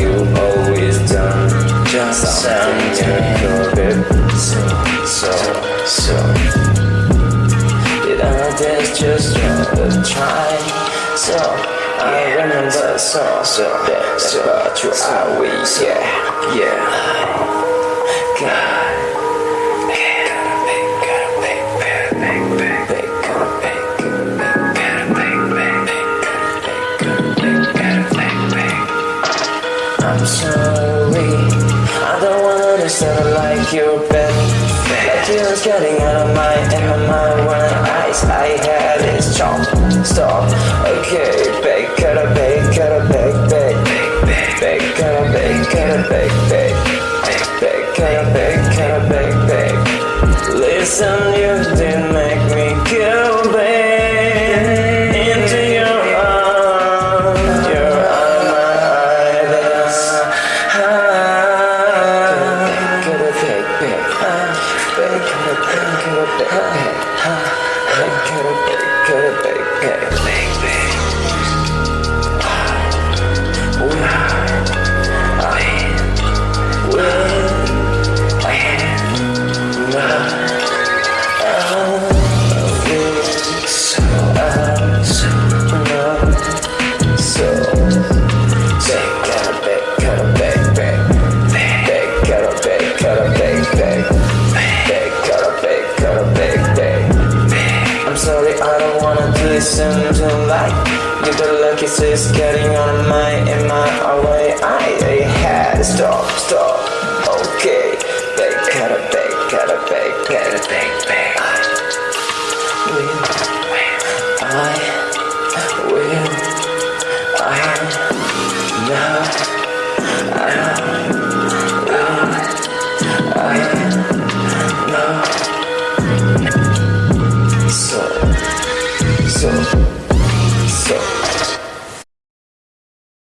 you've always done. Just something different. So, so, so. Did others just try? So, I remember so, so. so about you always, yeah, yeah. God. I'm sorry. I don't wanna understand like you bad Like you was getting out of my in my mind eyes I had is chop Stop Okay Bake gotta bake gotta bake bake Bake gotta bake gotta bake bake Bake gotta bake gotta bake bake Listen you did Bake wanna listen to like You the lucky sis getting on my in my way. I, I had to stop, stop. Okay, bake, gotta bake, gotta bake, gotta bake, bake I So.